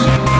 you